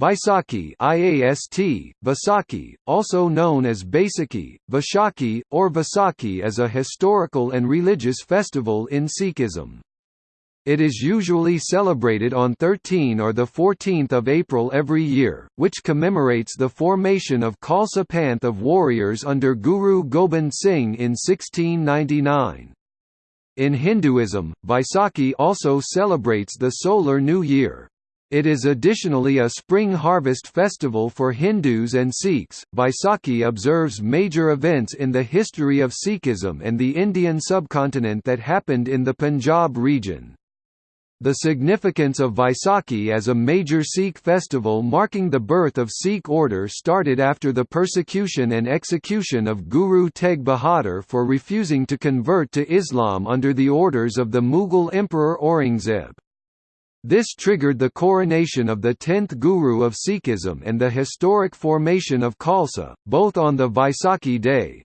Vaisakhi IAST, Vaisakhi, also known as Baisakhi, Vaishakhi, or Vaisakhi is a historical and religious festival in Sikhism. It is usually celebrated on 13 or 14 April every year, which commemorates the formation of Khalsa Panth of warriors under Guru Gobind Singh in 1699. In Hinduism, Vaisakhi also celebrates the solar new year. It is additionally a spring harvest festival for Hindus and Sikhs. Vaisakhi observes major events in the history of Sikhism and the Indian subcontinent that happened in the Punjab region. The significance of Vaisakhi as a major Sikh festival marking the birth of Sikh order started after the persecution and execution of Guru Tegh Bahadur for refusing to convert to Islam under the orders of the Mughal Emperor Aurangzeb. This triggered the coronation of the tenth Guru of Sikhism and the historic formation of Khalsa, both on the Vaisakhi day.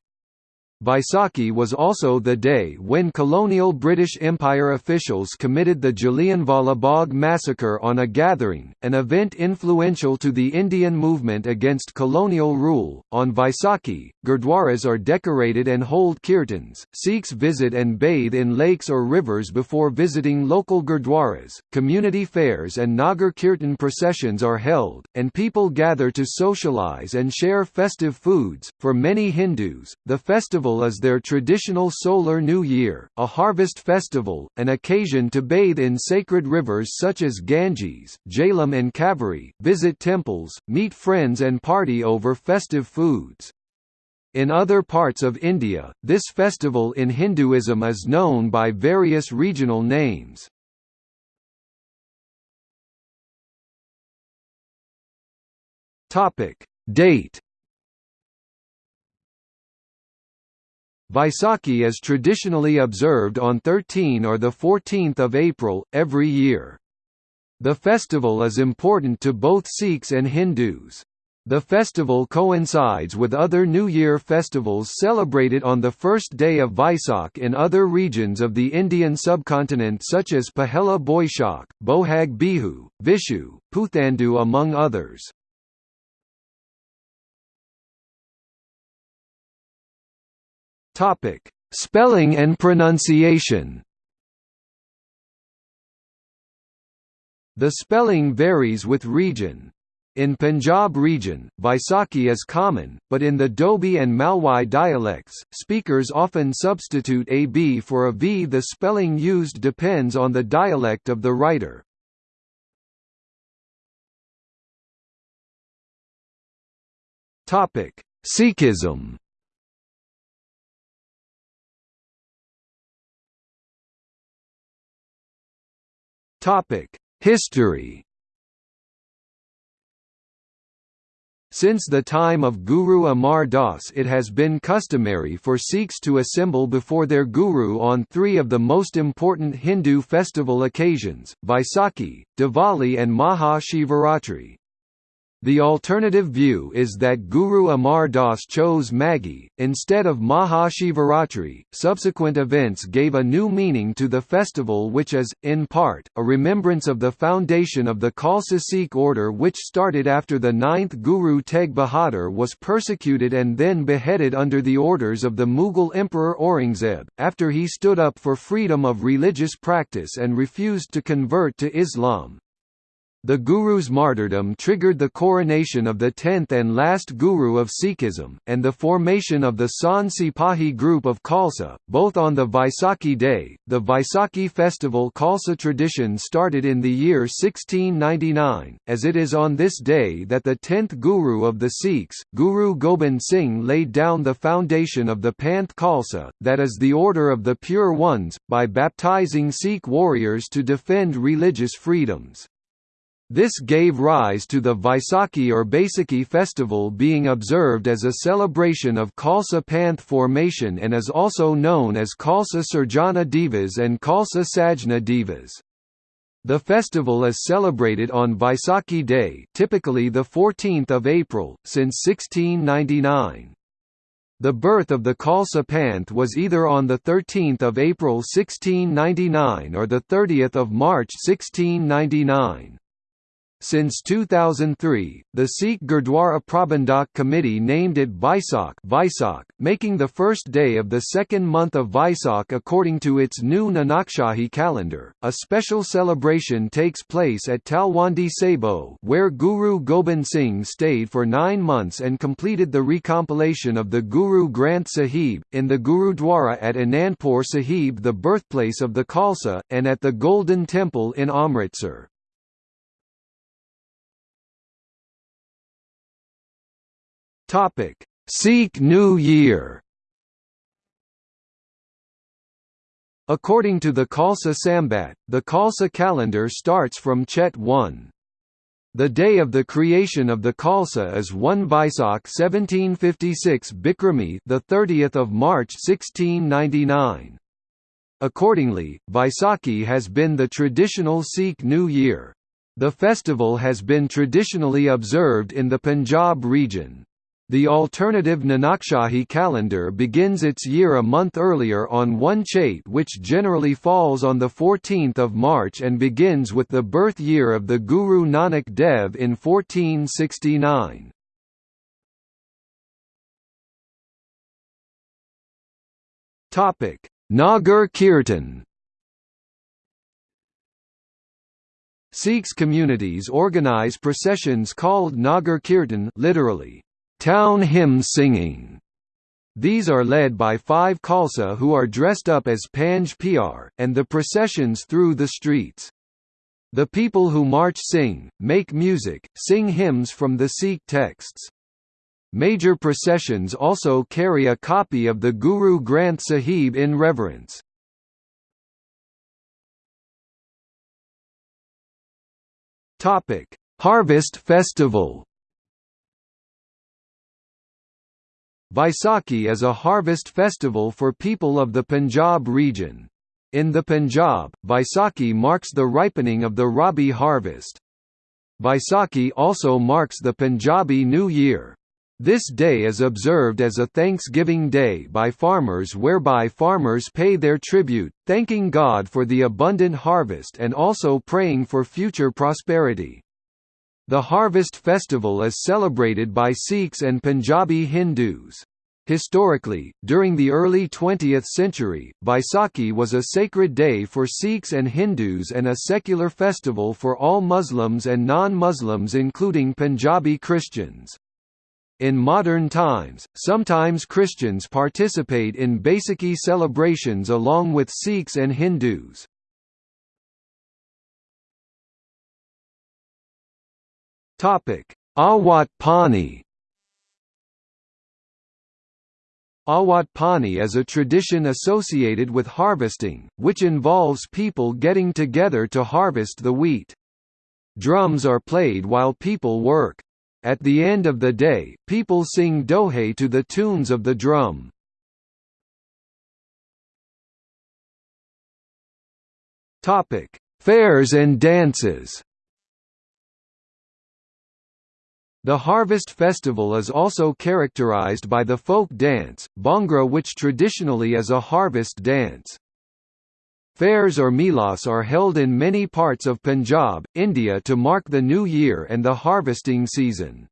Vaisakhi was also the day when colonial British Empire officials committed the Jallianwala Bagh massacre on a gathering, an event influential to the Indian movement against colonial rule. On Vaisakhi, gurdwaras are decorated and hold kirtans. Sikhs visit and bathe in lakes or rivers before visiting local gurdwaras. Community fairs and Nagar Kirtan processions are held, and people gather to socialize and share festive foods. For many Hindus, the festival festival is their traditional solar new year, a harvest festival, an occasion to bathe in sacred rivers such as Ganges, Jhelum and Kaveri, visit temples, meet friends and party over festive foods. In other parts of India, this festival in Hinduism is known by various regional names. Date Vaisakhi is traditionally observed on 13 or 14 April, every year. The festival is important to both Sikhs and Hindus. The festival coincides with other New Year festivals celebrated on the first day of Vaisakh in other regions of the Indian subcontinent such as Pahela Boishakh, Bohag Bihu, Vishu, Puthandu among others. Topic: Spelling and pronunciation. The spelling varies with region. In Punjab region, Vaisakhi is common, but in the Doabi and Malwai dialects, speakers often substitute a b for a v. The spelling used depends on the dialect of the writer. Sikhism History Since the time of Guru Amar Das it has been customary for Sikhs to assemble before their Guru on three of the most important Hindu festival occasions, Vaisakhi, Diwali and Maha Shivaratri. The alternative view is that Guru Amar Das chose Maghi, instead of Mahashivaratri. Subsequent events gave a new meaning to the festival, which is, in part, a remembrance of the foundation of the Khalsa Sikh order, which started after the ninth Guru Tegh Bahadur was persecuted and then beheaded under the orders of the Mughal Emperor Aurangzeb, after he stood up for freedom of religious practice and refused to convert to Islam. The Guru's martyrdom triggered the coronation of the tenth and last Guru of Sikhism, and the formation of the Sant Sipahi group of Khalsa, both on the Vaisakhi day. The Vaisakhi festival Khalsa tradition started in the year 1699, as it is on this day that the tenth Guru of the Sikhs, Guru Gobind Singh laid down the foundation of the Panth Khalsa, that is the order of the Pure Ones, by baptizing Sikh warriors to defend religious freedoms. This gave rise to the Vaisakhi or Baisakhi festival being observed as a celebration of Khalsa Panth formation and is also known as Khalsa Sirjana Divas and Khalsa Sajna Divas. The festival is celebrated on Vaisakhi Day typically 14 April, since 1699. The birth of the Khalsa Panth was either on 13 April 1699 or 30 March 1699. Since 2003, the Sikh Gurdwara Prabandhak Committee named it Vaisakh, Vaisakh making the first day of the second month of Vaisakh according to its new Nanakshahi calendar. A special celebration takes place at Talwandi Sabo, where Guru Gobind Singh stayed for nine months and completed the recompilation of the Guru Granth Sahib, in the Gurudwara at Anandpur Sahib, the birthplace of the Khalsa, and at the Golden Temple in Amritsar. Topic: Sikh New Year. According to the Khalsa Sambat, the Khalsa calendar starts from Chet 1. The day of the creation of the Khalsa is 1 Vaisakh 1756 Bikrami, the 30th of March 1699. Accordingly, Vaisakhi has been the traditional Sikh New Year. The festival has been traditionally observed in the Punjab region. The alternative Nanakshahi calendar begins its year a month earlier on 1 Chait which generally falls on 14 March and begins with the birth year of the Guru Nanak Dev in 1469. Nagar Kirtan Sikhs communities organize processions called Nagar Kirtan literally, town hymn singing. These are led by five Khalsa who are dressed up as Panj Pyar, and the processions through the streets. The people who march sing, make music, sing hymns from the Sikh texts. Major processions also carry a copy of the Guru Granth Sahib in reverence. Harvest Festival Vaisakhi is a harvest festival for people of the Punjab region. In the Punjab, Vaisakhi marks the ripening of the Rabi harvest. Vaisakhi also marks the Punjabi New Year. This day is observed as a Thanksgiving Day by farmers whereby farmers pay their tribute, thanking God for the abundant harvest and also praying for future prosperity. The harvest festival is celebrated by Sikhs and Punjabi Hindus. Historically, during the early 20th century, Vaisakhi was a sacred day for Sikhs and Hindus and a secular festival for all Muslims and non-Muslims including Punjabi Christians. In modern times, sometimes Christians participate in Baisakhi celebrations along with Sikhs and Hindus. Topic: Awat Pani. Awat Pani is a tradition associated with harvesting, which involves people getting together to harvest the wheat. Drums are played while people work. At the end of the day, people sing dohe to the tunes of the drum. Fairs and dances The Harvest Festival is also characterized by the folk dance, Bhangra which traditionally is a harvest dance. Fairs or melas are held in many parts of Punjab, India to mark the new year and the harvesting season.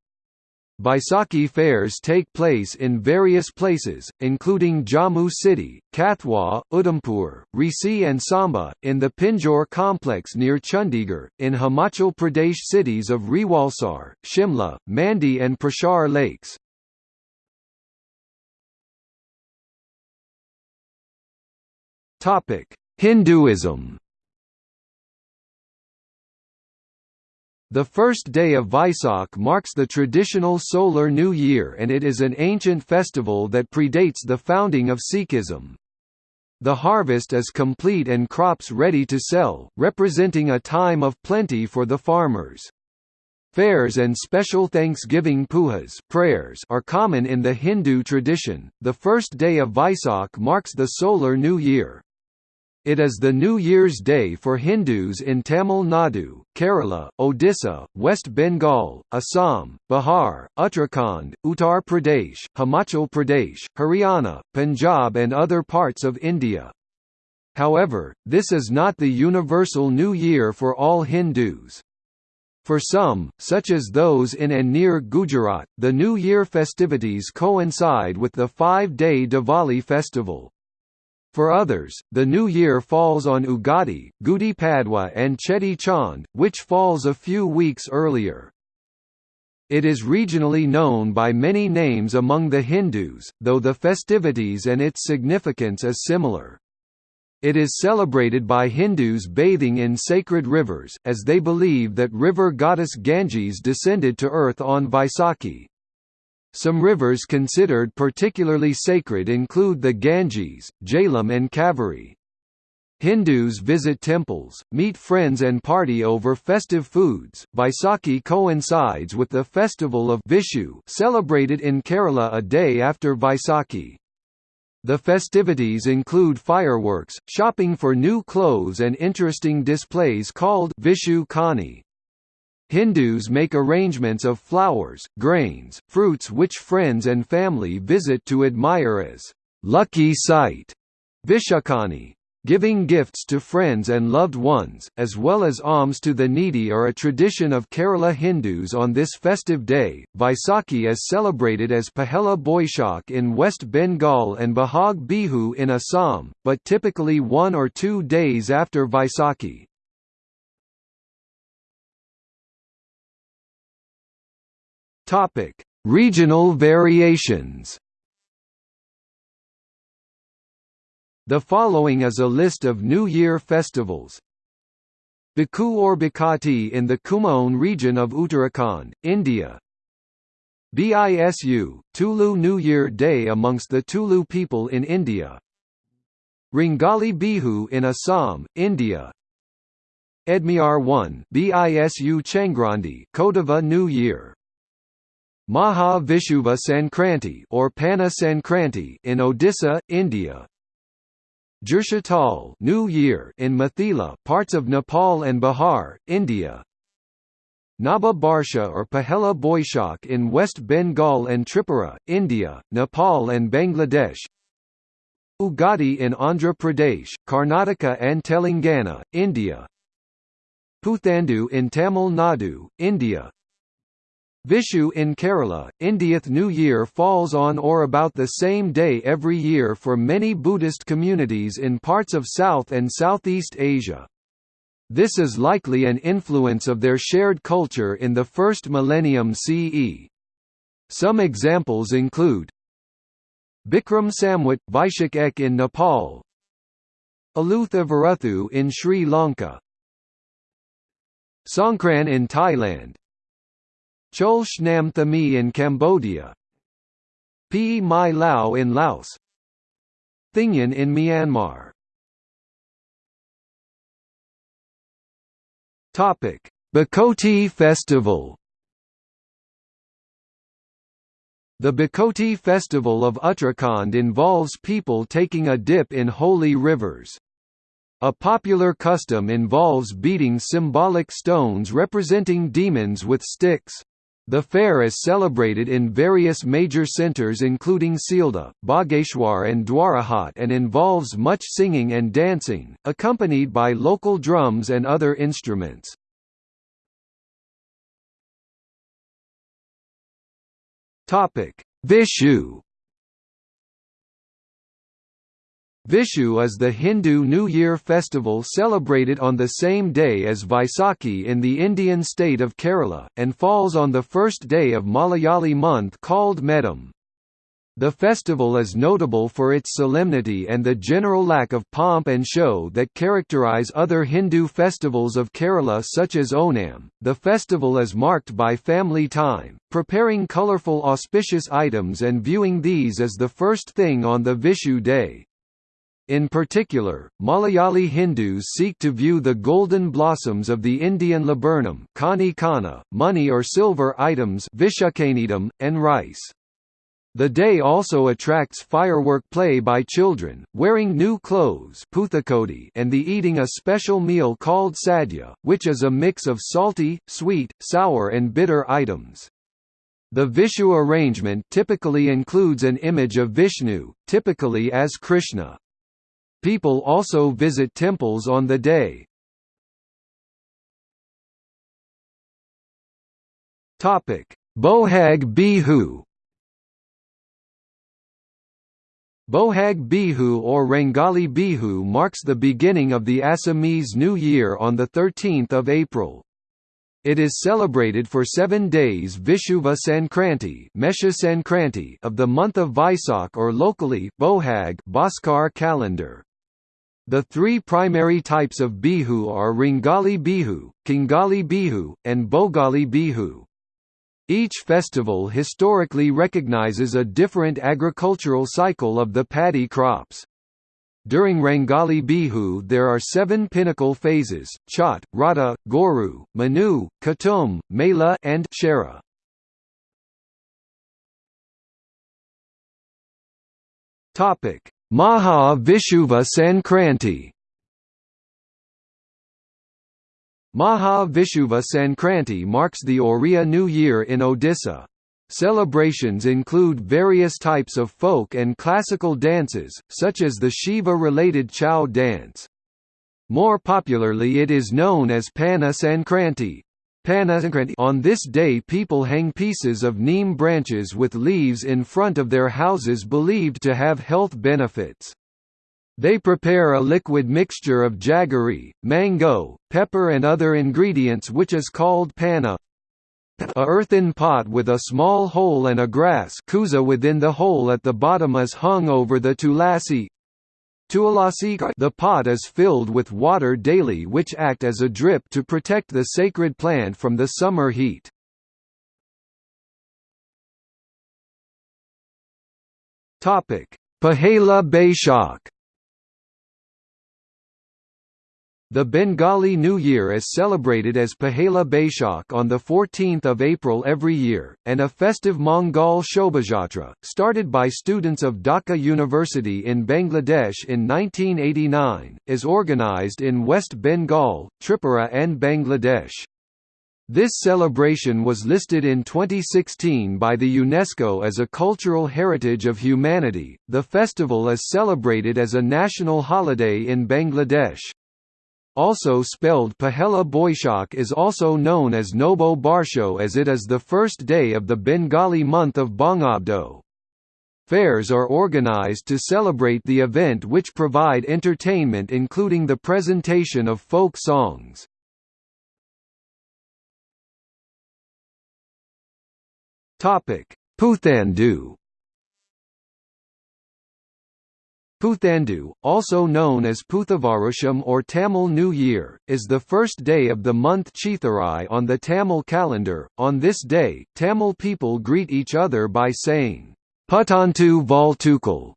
Baisakhi fairs take place in various places, including Jammu City, Kathua, Udhampur, Reasi and Samba, in the Pinjore complex near Chandigarh, in Himachal Pradesh cities of Rewalsar, Shimla, Mandi and Prashar lakes. Hinduism The first day of Vaisakh marks the traditional solar new year and it is an ancient festival that predates the founding of Sikhism. The harvest is complete and crops ready to sell, representing a time of plenty for the farmers. Fairs and special Thanksgiving pujas prayers are common in the Hindu tradition. The first day of Vaisakh marks the solar new year. It is the New Year's Day for Hindus in Tamil Nadu, Kerala, Odisha, West Bengal, Assam, Bihar, Uttarakhand, Uttar Pradesh, Himachal Pradesh, Haryana, Punjab and other parts of India. However, this is not the universal New Year for all Hindus. For some, such as those in and near Gujarat, the New Year festivities coincide with the five-day Diwali festival. For others, the new year falls on Ugadi, Gudi Padwa and Cheti Chand, which falls a few weeks earlier. It is regionally known by many names among the Hindus, though the festivities and its significance is similar. It is celebrated by Hindus bathing in sacred rivers, as they believe that river goddess Ganges descended to earth on Vaisakhi. Some rivers considered particularly sacred include the Ganges, Jhelum and Kaveri. Hindus visit temples, meet friends and party over festive foods. Vaisakhi coincides with the festival of Vishu, celebrated in Kerala a day after Vaisakhi. The festivities include fireworks, shopping for new clothes and interesting displays called Vishu Kani. Hindus make arrangements of flowers, grains, fruits which friends and family visit to admire as lucky sight. Vishukani, Giving gifts to friends and loved ones, as well as alms to the needy are a tradition of Kerala Hindus on this festive day. Vaisakhi is celebrated as Pahela Boishak in West Bengal and Bahag Bihu in Assam, but typically one or two days after Vaisakhi. Regional variations The following is a list of New Year festivals. Biku or Bikati in the Kumaon region of Uttarakhand, India. BISU, Tulu New Year Day amongst the Tulu people in India. Ringali Bihu in Assam, India. Edmiar 1 BISU Changrandi Kodava New Year. Maha Vishuva Sankranti or Pana Sankranti in Odisha, India. Jurshatal New Year in Mithila, parts of Nepal and Bihar, India. Naba Barsha or Pahela Boishakh in West Bengal and Tripura, India, Nepal and Bangladesh. Ugadi in Andhra Pradesh, Karnataka and Telangana, India. Puthandu in Tamil Nadu, India. Vishu in Kerala, Indiath New Year falls on or about the same day every year for many Buddhist communities in parts of South and Southeast Asia. This is likely an influence of their shared culture in the first millennium CE. Some examples include Bikram Samwat, Vaishak Ek in Nepal Alutha Varuthu in Sri Lanka Songkran in Thailand Chol Shnam in Cambodia P. Mai Lao in Laos Thingyan in Myanmar Topic: Bhakoti Festival. The Bhakoti festival of Uttarakhand involves people taking a dip in holy rivers. A popular custom involves beating symbolic stones representing demons with sticks. The fair is celebrated in various major centres including Sealdah, Bageshwar and Dwarahat and involves much singing and dancing, accompanied by local drums and other instruments. Vishu Vishu is the Hindu New Year festival celebrated on the same day as Vaisakhi in the Indian state of Kerala, and falls on the first day of Malayali month called Medam. The festival is notable for its solemnity and the general lack of pomp and show that characterize other Hindu festivals of Kerala such as Onam. The festival is marked by family time, preparing colorful auspicious items and viewing these as the first thing on the Vishu day. In particular, Malayali Hindus seek to view the golden blossoms of the Indian laburnum money or silver items and rice. The day also attracts firework play by children, wearing new clothes and the eating a special meal called sadhya, which is a mix of salty, sweet, sour and bitter items. The Vishu arrangement typically includes an image of Vishnu, typically as Krishna. People also visit temples on the day. Bohag Bihu Bohag Bihu or Rangali Bihu marks the beginning of the Assamese New Year on 13 April. It is celebrated for seven days Vishuva Sankranti, Mesha Sankranti of the month of Vaisak or locally Bohag Bhaskar calendar. The three primary types of Bihu are Ringali Bihu, Kingali Bihu, and Bogali Bihu. Each festival historically recognizes a different agricultural cycle of the paddy crops. During Rangali Bihu there are seven pinnacle phases, Chhat, Radha, Goru, Manu, Kutum, Mela and Shara. Maha Vishuva Sankranti Maha Vishuva Sankranti marks the Oriya New Year in Odisha. Celebrations include various types of folk and classical dances, such as the Shiva-related Chau dance. More popularly it is known as Pana Sankranti. On this day people hang pieces of neem branches with leaves in front of their houses believed to have health benefits. They prepare a liquid mixture of jaggery, mango, pepper and other ingredients which is called panna. A earthen pot with a small hole and a grass kuza within the hole at the bottom is hung over the tulasi. The pot is filled with water daily which act as a drip to protect the sacred plant from the summer heat. Pahela Baishak The Bengali New Year is celebrated as Pahela Baishak on 14 April every year, and a festive Mongol Shobhajatra, started by students of Dhaka University in Bangladesh in 1989, is organized in West Bengal, Tripura and Bangladesh. This celebration was listed in 2016 by the UNESCO as a Cultural Heritage of Humanity. The festival is celebrated as a national holiday in Bangladesh. Also spelled Pahela Boishak is also known as Nobo Barsho as it is the first day of the Bengali month of Bangabdo. Fairs are organized to celebrate the event which provide entertainment including the presentation of folk songs. Puthandu Puthandu, also known as Puthavarusham or Tamil New Year, is the first day of the month Chithirai on the Tamil calendar. On this day, Tamil people greet each other by saying, Putantu Valtukal,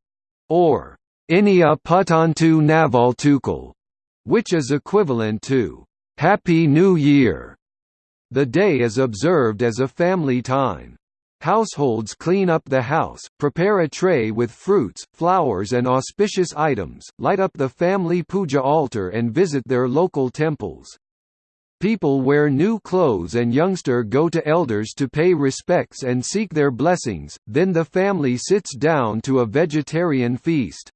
or Inia Putantu Navaltukal, which is equivalent to Happy New Year. The day is observed as a family time. Households clean up the house, prepare a tray with fruits, flowers and auspicious items, light up the family puja altar and visit their local temples. People wear new clothes and youngster go to elders to pay respects and seek their blessings, then the family sits down to a vegetarian feast.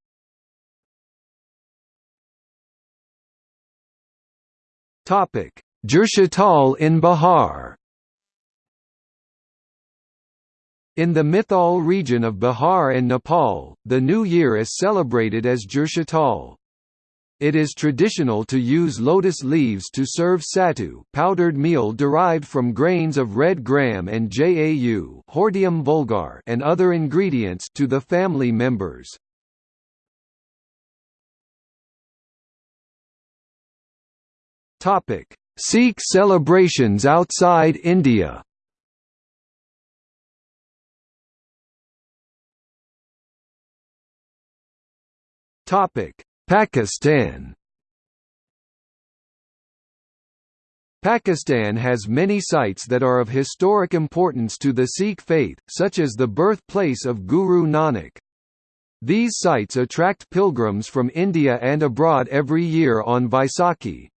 Jurshatal in Bihar In the Mithal region of Bihar and Nepal, the New Year is celebrated as Jurshatal. It is traditional to use lotus leaves to serve sattu powdered meal derived from grains of red gram and jau hordeum vulgar and other ingredients to the family members. Topic: Sikh celebrations outside India Pakistan Pakistan has many sites that are of historic importance to the Sikh faith, such as the birthplace of Guru Nanak. These sites attract pilgrims from India and abroad every year on Vaisakhi.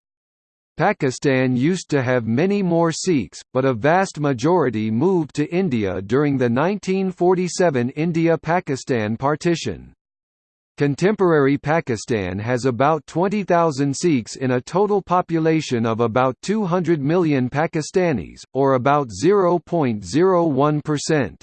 Pakistan used to have many more Sikhs, but a vast majority moved to India during the 1947 India–Pakistan partition. Contemporary Pakistan has about 20,000 Sikhs in a total population of about 200 million Pakistanis, or about 0.01%.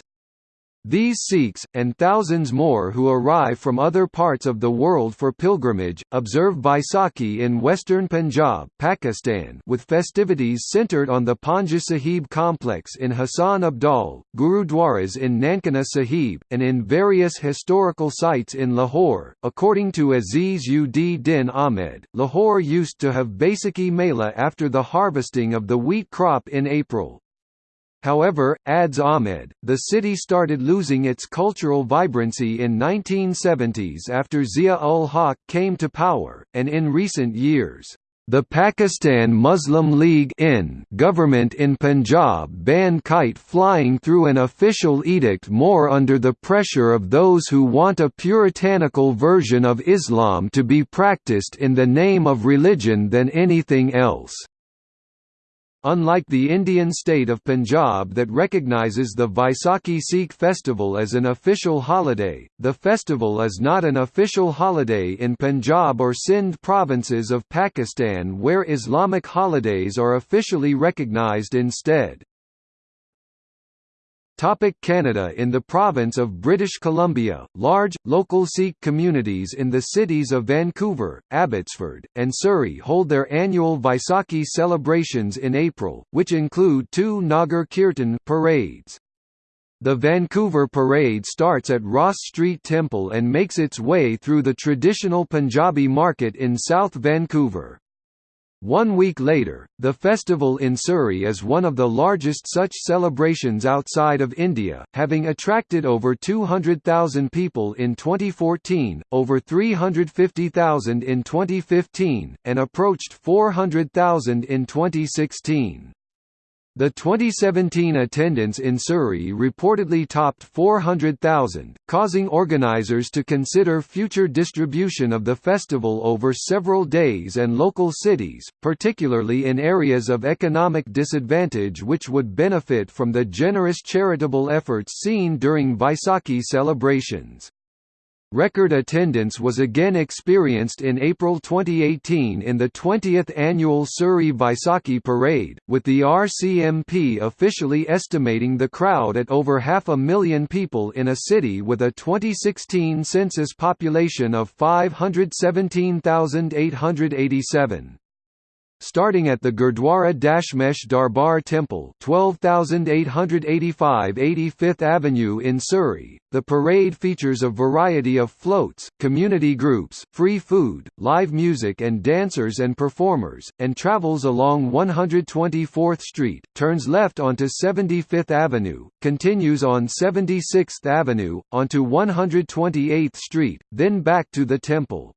These Sikhs, and thousands more who arrive from other parts of the world for pilgrimage, observe Baisakhi in western Punjab Pakistan with festivities centred on the Panja Sahib complex in Hassan Abdal, Gurudwaras in Nankana Sahib, and in various historical sites in Lahore. According to Aziz ud Din Ahmed, Lahore used to have Baisakhi Mela after the harvesting of the wheat crop in April. However, adds Ahmed, the city started losing its cultural vibrancy in 1970s after Zia-ul-Haq came to power, and in recent years, the Pakistan Muslim League in government in Punjab banned kite flying through an official edict more under the pressure of those who want a puritanical version of Islam to be practiced in the name of religion than anything else. Unlike the Indian state of Punjab that recognizes the Vaisakhi Sikh festival as an official holiday, the festival is not an official holiday in Punjab or Sindh provinces of Pakistan where Islamic holidays are officially recognized instead. Topic Canada In the province of British Columbia, large, local Sikh communities in the cities of Vancouver, Abbotsford, and Surrey hold their annual Vaisakhi celebrations in April, which include two Nagar Kirtan parades. The Vancouver Parade starts at Ross Street Temple and makes its way through the traditional Punjabi market in South Vancouver. One week later, the festival in Surrey is one of the largest such celebrations outside of India, having attracted over 200,000 people in 2014, over 350,000 in 2015, and approached 400,000 in 2016. The 2017 attendance in Surrey reportedly topped 400,000, causing organisers to consider future distribution of the festival over several days and local cities, particularly in areas of economic disadvantage which would benefit from the generous charitable efforts seen during Vaisakhi celebrations. Record attendance was again experienced in April 2018 in the 20th annual Surrey Vaisakhi Parade, with the RCMP officially estimating the crowd at over half a million people in a city with a 2016 census population of 517,887 starting at the Gurdwara Dashmesh Darbar Temple 12885 85th Avenue in Surrey. The parade features a variety of floats, community groups, free food, live music and dancers and performers, and travels along 124th Street, turns left onto 75th Avenue, continues on 76th Avenue, onto 128th Street, then back to the temple.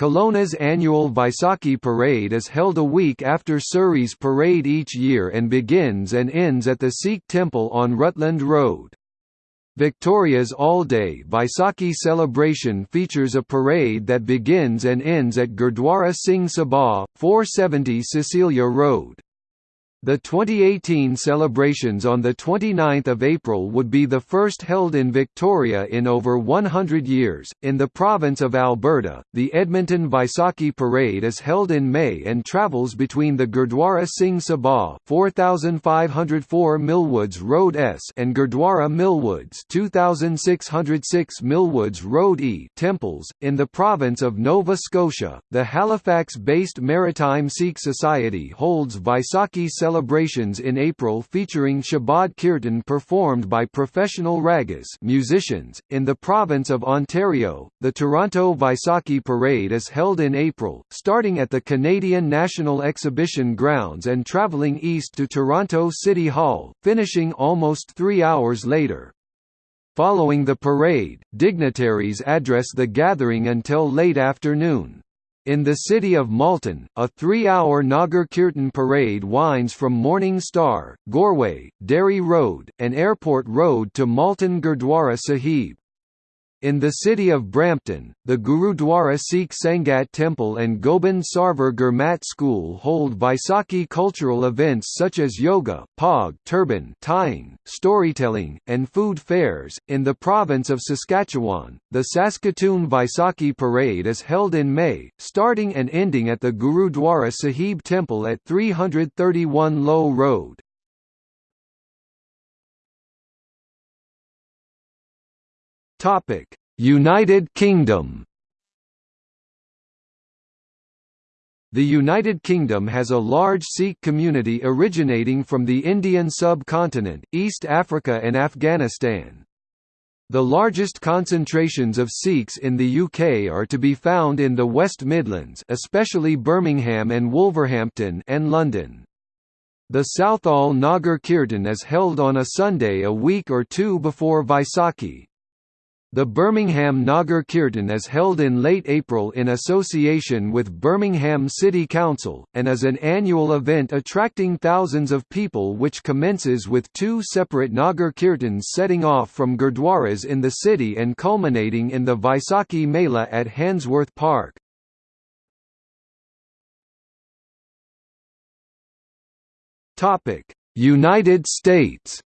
Kelowna's annual Vaisakhi parade is held a week after Surrey's parade each year and begins and ends at the Sikh temple on Rutland Road. Victoria's all-day Vaisakhi celebration features a parade that begins and ends at Gurdwara Singh Sabha, 470 Cecilia Road. The 2018 celebrations on 29 April would be the first held in Victoria in over 100 years. In the province of Alberta, the Edmonton Vaisakhi Parade is held in May and travels between the Gurdwara Singh Sabha 4504 Millwoods Road S and Gurdwara Millwoods 2606 Millwoods Road E temples. In the province of Nova Scotia, the Halifax-based Maritime Sikh Society holds Vaisakhi celebrations celebrations in April featuring Shabad Kirtan performed by professional ragas musicians. .In the province of Ontario, the Toronto Vaisakhi Parade is held in April, starting at the Canadian National Exhibition Grounds and travelling east to Toronto City Hall, finishing almost three hours later. Following the parade, dignitaries address the gathering until late afternoon. In the city of Malton, a three-hour Nagar Kirtan parade winds from Morning Star, Goreway, Derry Road, and Airport Road to Malton Gurdwara Sahib. In the city of Brampton, the Gurudwara Sikh Sangat Temple and Gobind Sarwar Gurmat School hold Vaisakhi cultural events such as yoga, pog, turban, tying, storytelling, and food fairs. In the province of Saskatchewan, the Saskatoon Vaisakhi Parade is held in May, starting and ending at the Gurudwara Sahib Temple at 331 Lowe Road. Topic: United Kingdom. The United Kingdom has a large Sikh community originating from the Indian subcontinent, East Africa and Afghanistan. The largest concentrations of Sikhs in the UK are to be found in the West Midlands especially Birmingham and Wolverhampton and London. The Southall Nagar Kirtan is held on a Sunday a week or two before Vaisakhi. The Birmingham Nagar Kirtan is held in late April in association with Birmingham City Council, and is an annual event attracting thousands of people which commences with two separate Nagar Kirtans setting off from gurdwaras in the city and culminating in the Vaisakhi Mela at Handsworth Park. United States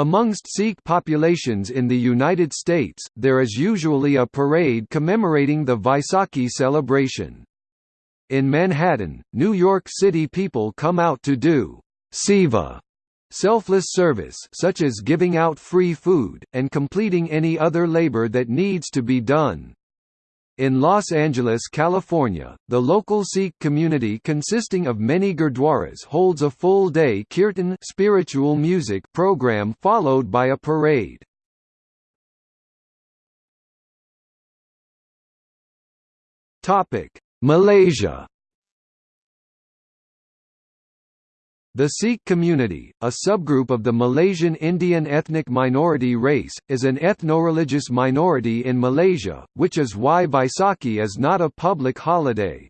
Amongst Sikh populations in the United States, there is usually a parade commemorating the Vaisakhi celebration. In Manhattan, New York City people come out to do seva selfless service such as giving out free food, and completing any other labor that needs to be done. In Los Angeles, California, the local Sikh community consisting of many gurdwaras holds a full-day kirtan spiritual music program followed by a parade. Malaysia The Sikh community, a subgroup of the Malaysian Indian ethnic minority race, is an ethno-religious minority in Malaysia, which is why Vaisakhi is not a public holiday.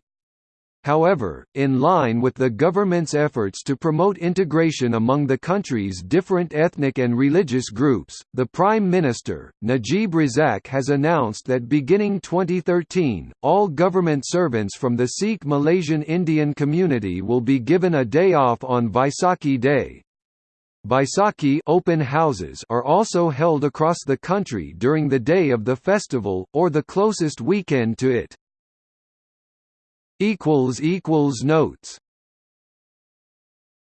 However, in line with the government's efforts to promote integration among the country's different ethnic and religious groups, the Prime Minister, Najib Razak has announced that beginning 2013, all government servants from the Sikh Malaysian Indian community will be given a day off on Vaisakhi Day. Vaisakhi open houses are also held across the country during the day of the festival, or the closest weekend to it. Notes